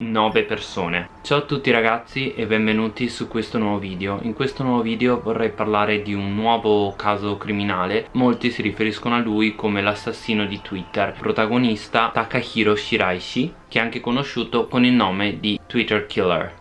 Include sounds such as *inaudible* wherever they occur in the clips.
9 persone. Ciao a tutti ragazzi e benvenuti su questo nuovo video. In questo nuovo video vorrei parlare di un nuovo caso criminale. Molti si riferiscono a lui come l'assassino di Twitter Protagonista Takahiro Shiraishi Che è anche conosciuto con il nome di Twitter Killer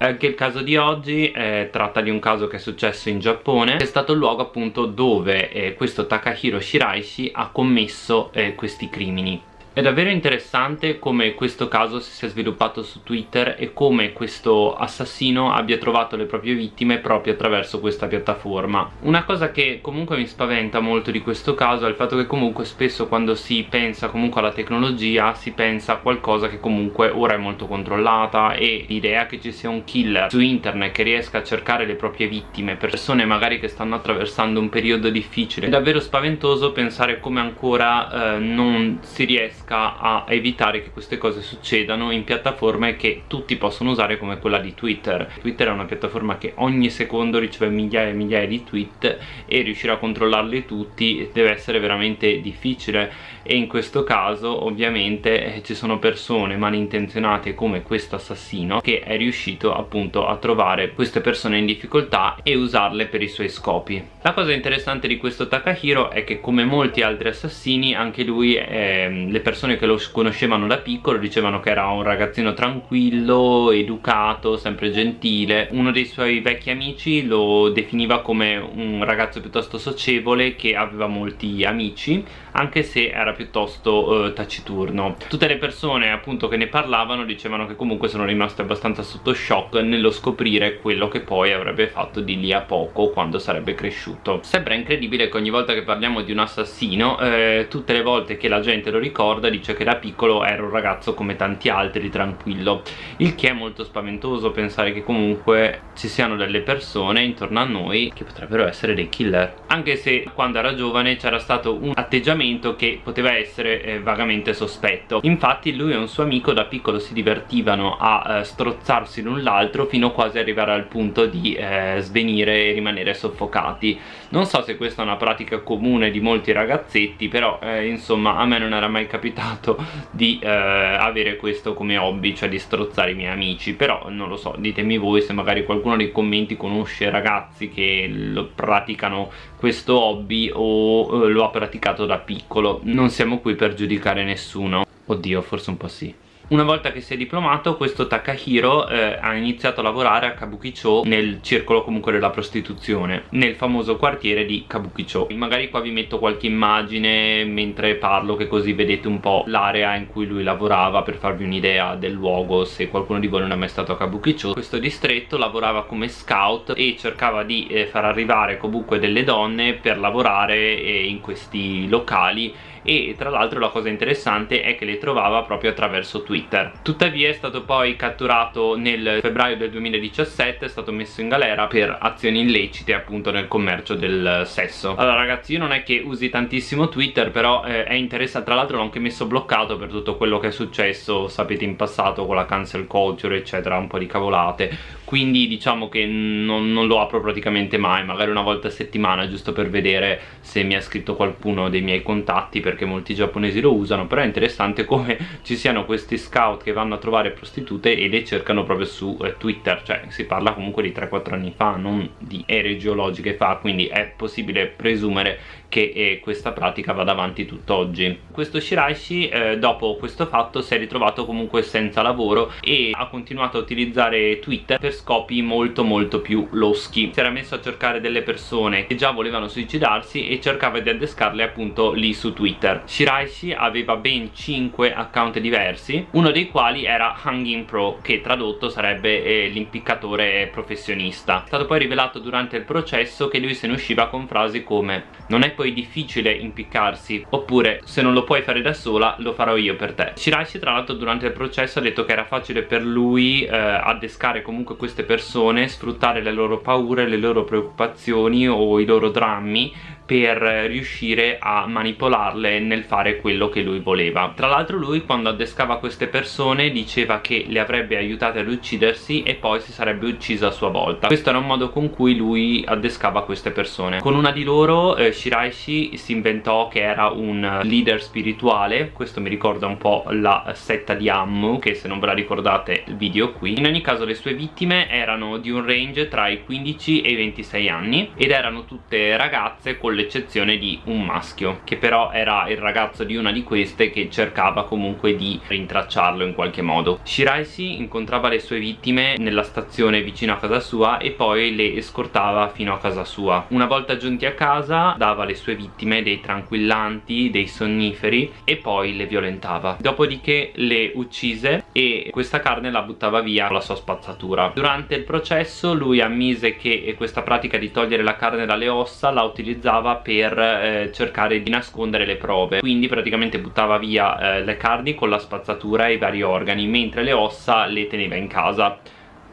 Anche il caso di oggi eh, tratta di un caso che è successo in Giappone. È stato il luogo appunto dove eh, questo Takahiro Shiraishi ha commesso eh, questi crimini è davvero interessante come questo caso si sia sviluppato su Twitter e come questo assassino abbia trovato le proprie vittime proprio attraverso questa piattaforma. Una cosa che comunque mi spaventa molto di questo caso è il fatto che comunque spesso quando si pensa comunque alla tecnologia si pensa a qualcosa che comunque ora è molto controllata e l'idea che ci sia un killer su internet che riesca a cercare le proprie vittime, persone magari che stanno attraversando un periodo difficile, è davvero spaventoso pensare come ancora eh, non si riesca riesca a evitare che queste cose succedano in piattaforme che tutti possono usare come quella di Twitter. Twitter è una piattaforma che ogni secondo riceve migliaia e migliaia di tweet e riuscire a controllarli tutti deve essere veramente difficile. E in questo caso ovviamente eh, ci sono persone malintenzionate come questo assassino che è riuscito appunto a trovare queste persone in difficoltà e usarle per i suoi scopi. La cosa interessante di questo Takahiro è che come molti altri assassini anche lui eh, le persone persone che lo conoscevano da piccolo dicevano che era un ragazzino tranquillo, educato, sempre gentile. Uno dei suoi vecchi amici lo definiva come un ragazzo piuttosto socievole che aveva molti amici anche se era piuttosto eh, taciturno. Tutte le persone appunto che ne parlavano dicevano che comunque sono rimaste abbastanza sotto shock nello scoprire quello che poi avrebbe fatto di lì a poco quando sarebbe cresciuto. Sembra incredibile che ogni volta che parliamo di un assassino eh, tutte le volte che la gente lo ricorda ricorda dice che da piccolo era un ragazzo come tanti altri tranquillo. Il che è molto spaventoso pensare che comunque ci siano delle persone intorno a noi che potrebbero essere dei killer. Anche se quando era giovane c'era stato un atteggiamento che poteva essere eh, vagamente sospetto. Infatti lui e un suo amico da piccolo si divertivano a eh, strozzarsi l'un l'altro fino quasi ad arrivare al punto di eh, svenire e rimanere soffocati. Non so se questa è una pratica comune di molti ragazzetti però eh, insomma a me non era mai capitato capitato di eh, avere questo come hobby cioè di strozzare i miei amici. Però non lo so ditemi voi se magari qualcuno nei commenti conosce ragazzi che lo praticano questo hobby o eh, lo ha praticato da piccolo. Non siamo qui per giudicare nessuno. Oddio forse un po' sì una volta che si è diplomato questo Takahiro eh, ha iniziato a lavorare a Kabukicho nel circolo comunque della prostituzione nel famoso quartiere di Kabukicho magari qua vi metto qualche immagine mentre parlo che così vedete un po' l'area in cui lui lavorava per farvi un'idea del luogo se qualcuno di voi non è mai stato a Kabukicho questo distretto lavorava come scout e cercava di eh, far arrivare comunque delle donne per lavorare eh, in questi locali e tra l'altro la cosa interessante è che le trovava proprio attraverso Twitter tuttavia è stato poi catturato nel febbraio del 2017 è stato messo in galera per azioni illecite appunto nel commercio del sesso. Allora ragazzi io non è che usi tantissimo Twitter però eh, è interessante tra l'altro l'ho anche messo bloccato per tutto quello che è successo sapete in passato con la cancel culture eccetera un po' di cavolate quindi diciamo che non, non, lo apro praticamente mai magari una volta a settimana giusto per vedere se mi ha scritto qualcuno dei miei contatti perché molti giapponesi lo usano però è interessante come *laughs* ci siano questi scout che vanno a trovare prostitute e le cercano proprio su eh, Twitter cioè si parla comunque di 3-4 anni fa non di ere geologiche fa quindi è possibile presumere che eh, questa pratica vada avanti tutt'oggi. Questo Shiraishi eh, dopo questo fatto si è ritrovato comunque senza lavoro e ha continuato a utilizzare Twitter per scopi molto molto più loschi. Si era messo a cercare delle persone che già volevano suicidarsi e cercava di addescarle appunto lì su Twitter. Shiraishi aveva ben 5 account diversi uno dei quali era Hanging Pro che tradotto sarebbe eh, l'impiccatore professionista. È stato poi rivelato durante il processo che lui se ne usciva con frasi come non è poi difficile impiccarsi oppure se non lo puoi fare da sola lo farò io per te. Shiraishi tra l'altro durante il processo ha detto che era facile per lui eh, addescare comunque queste persone sfruttare le loro paure, le loro preoccupazioni o i loro drammi per riuscire a manipolarle nel fare quello che lui voleva. Tra l'altro lui quando addescava queste persone diceva che le avrebbe aiutate ad uccidersi e poi si sarebbe ucciso a sua volta. Questo era un modo con cui lui addescava queste persone. Con una di loro eh, Shiraishi si inventò che era un leader spirituale. Questo mi ricorda un po' la setta di Ammu che se non ve la ricordate il video qui. In ogni caso le sue vittime erano di un range tra i 15 e i 26 anni ed erano tutte ragazze con l'eccezione di un maschio che però era il ragazzo di una di queste che cercava comunque di rintracciarlo in qualche modo. Shiraishi incontrava le sue vittime nella stazione vicino a casa sua e poi le scortava fino a casa sua. Una volta giunti a casa dava alle sue vittime dei tranquillanti, dei sonniferi e poi le violentava. Dopodiché le uccise e questa carne la buttava via con la sua spazzatura. Durante il processo lui ammise che questa pratica di togliere la carne dalle ossa la utilizzava per eh, cercare di nascondere le prove. Quindi praticamente buttava via eh, le carni con la spazzatura e i vari organi mentre le ossa le teneva in casa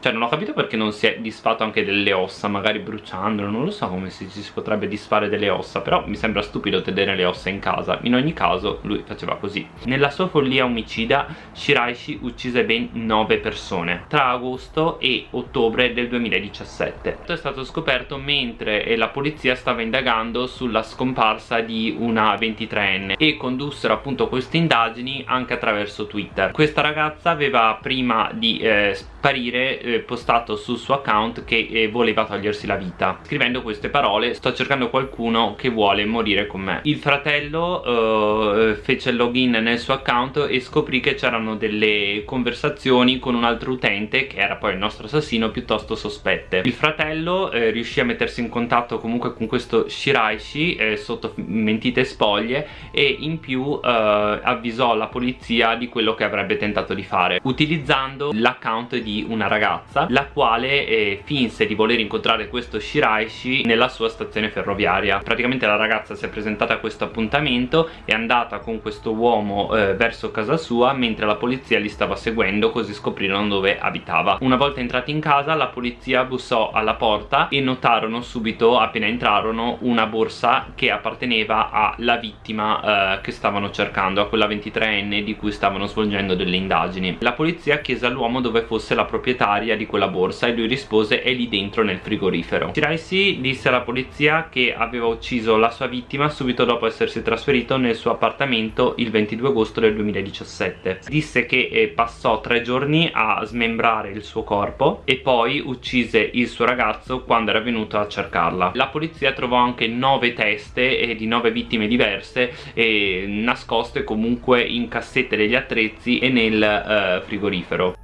cioè non ho capito perché non si è disfatto anche delle ossa Magari bruciandolo Non lo so come si, si potrebbe disfare delle ossa Però mi sembra stupido tenere le ossa in casa. In ogni caso lui faceva così. Nella sua follia omicida Shiraishi uccise ben 9 persone Tra agosto e ottobre del 2017 Tutto è stato scoperto mentre la polizia stava indagando Sulla scomparsa di una 23enne E condussero appunto queste indagini anche attraverso Twitter. Questa ragazza aveva prima di eh, sparire eh, postato sul suo account che eh, voleva togliersi la vita. Scrivendo queste parole sto cercando qualcuno che vuole morire con me. Il fratello eh, fece il login nel suo account e scoprì che c'erano delle conversazioni con un altro utente che era poi il nostro assassino piuttosto sospette. Il fratello eh, riuscì a mettersi in contatto comunque con questo Shiraishi eh, sotto mentite spoglie e in più eh, avvisò la polizia di quello che avrebbe tentato di fare utilizzando l'account di una ragazza ragazza la quale eh, finse di voler incontrare questo Shiraishi nella sua stazione ferroviaria. Praticamente la ragazza si è presentata a questo appuntamento è andata con questo uomo eh, verso casa sua mentre la polizia li stava seguendo così scoprirono dove abitava. Una volta entrati in casa la polizia bussò alla porta e notarono subito appena entrarono una borsa che apparteneva alla vittima eh, che stavano cercando a quella 23enne di cui stavano svolgendo delle indagini. La polizia chiese all'uomo dove fosse la proprietaria proprietaria di quella borsa e lui rispose è lì dentro nel frigorifero. Shiraisi disse alla polizia che aveva ucciso la sua vittima subito dopo essersi trasferito nel suo appartamento il 22 agosto del 2017 disse che eh, passò tre giorni a smembrare il suo corpo e poi uccise il suo ragazzo quando era venuto a cercarla. La polizia trovò anche nove teste eh, di nove vittime diverse eh, nascoste comunque in cassette degli attrezzi e nel eh, frigorifero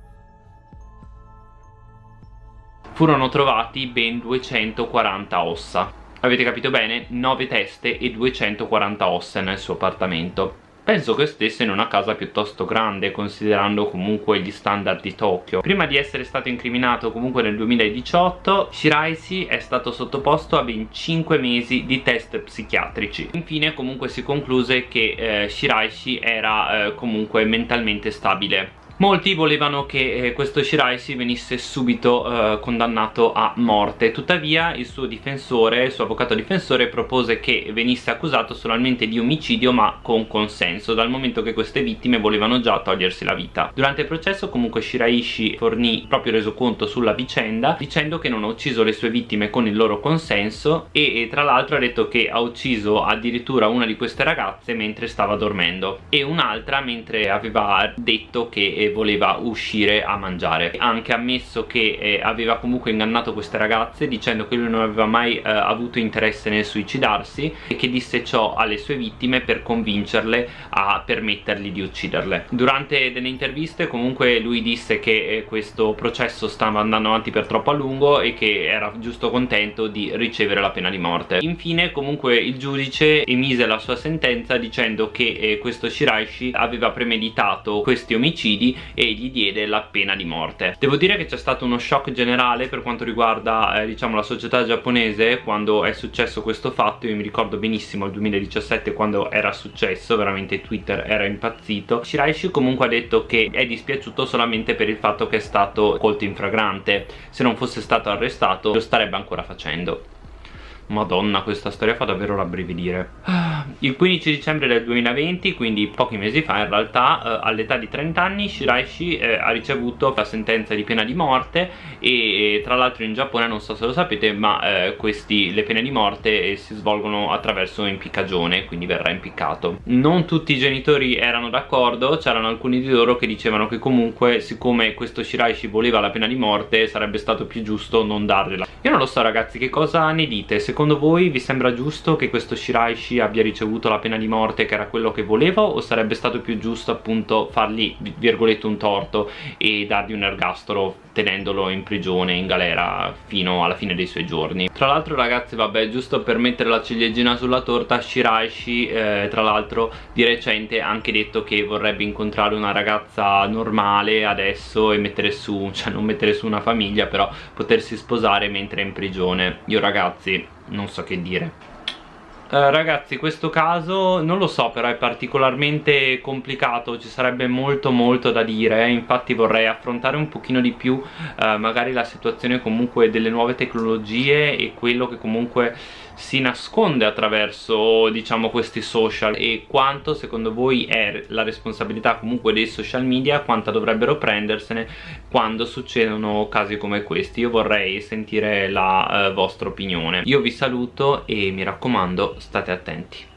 furono trovati ben 240 ossa. Avete capito bene? 9 teste e 240 ossa nel suo appartamento. Penso che stesse in una casa piuttosto grande considerando comunque gli standard di Tokyo. Prima di essere stato incriminato comunque nel 2018 Shiraishi è stato sottoposto a ben 5 mesi di test psichiatrici. Infine comunque si concluse che eh, Shiraishi era eh, comunque mentalmente stabile Molti volevano che eh, questo Shiraishi venisse subito eh, condannato a morte. Tuttavia il suo difensore, il suo avvocato difensore propose che venisse accusato solamente di omicidio ma con consenso Dal momento che queste vittime volevano già togliersi la vita. Durante il processo comunque Shiraishi fornì proprio resoconto sulla vicenda Dicendo che non ha ucciso le sue vittime con il loro consenso E, e tra l'altro ha detto che ha ucciso addirittura una di queste ragazze mentre stava dormendo E un'altra mentre aveva detto che eh, voleva uscire a mangiare. Ha anche ammesso che eh, aveva comunque ingannato queste ragazze dicendo che lui non aveva mai eh, avuto interesse nel suicidarsi e che disse ciò alle sue vittime per convincerle a permettergli di ucciderle. Durante delle interviste comunque lui disse che eh, questo processo stava andando avanti per troppo a lungo e che era giusto contento di ricevere la pena di morte. Infine comunque il giudice emise la sua sentenza dicendo che eh, questo Shiraishi aveva premeditato questi omicidi e gli diede la pena di morte. Devo dire che c'è stato uno shock generale per quanto riguarda eh, diciamo la società giapponese quando è successo questo fatto. Io mi ricordo benissimo il 2017 quando era successo veramente Twitter era impazzito. Shiraishi comunque ha detto che è dispiaciuto solamente per il fatto che è stato colto in fragrante. Se non fosse stato arrestato lo starebbe ancora facendo Madonna, questa storia fa davvero rabbrividire. Ah, il 15 dicembre del 2020, quindi pochi mesi fa in realtà, eh, all'età di 30 anni, Shiraishi eh, ha ricevuto la sentenza di pena di morte e, e tra l'altro in Giappone, non so se lo sapete, ma eh, questi, le pene di morte eh, si svolgono attraverso impiccagione, quindi verrà impiccato. Non tutti i genitori erano d'accordo, c'erano alcuni di loro che dicevano che comunque, siccome questo Shiraishi voleva la pena di morte, sarebbe stato più giusto non dargliela. Io non lo so ragazzi, che cosa ne dite? Secondo voi vi sembra giusto che questo Shiraishi abbia ricevuto la pena di morte che era quello che voleva o sarebbe stato più giusto appunto fargli virgolette un torto e dargli un ergastolo tenendolo in prigione, in galera fino alla fine dei suoi giorni. Tra l'altro ragazzi vabbè giusto per mettere la ciliegina sulla torta Shiraishi eh, tra l'altro di recente ha anche detto che vorrebbe incontrare una ragazza normale adesso e mettere su, *laughs* cioè non mettere su una famiglia però potersi sposare mentre è in prigione. Io ragazzi non so che dire Uh, ragazzi questo caso non lo so però è particolarmente complicato ci sarebbe molto molto da dire infatti vorrei affrontare un pochino di più uh, magari la situazione comunque delle nuove tecnologie e quello che comunque si nasconde attraverso diciamo questi social e quanto secondo voi è la responsabilità comunque dei social media quanta dovrebbero prendersene quando succedono casi come questi? Io vorrei sentire la eh, vostra opinione. Io vi saluto e mi raccomando state attenti